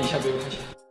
一下不用开心。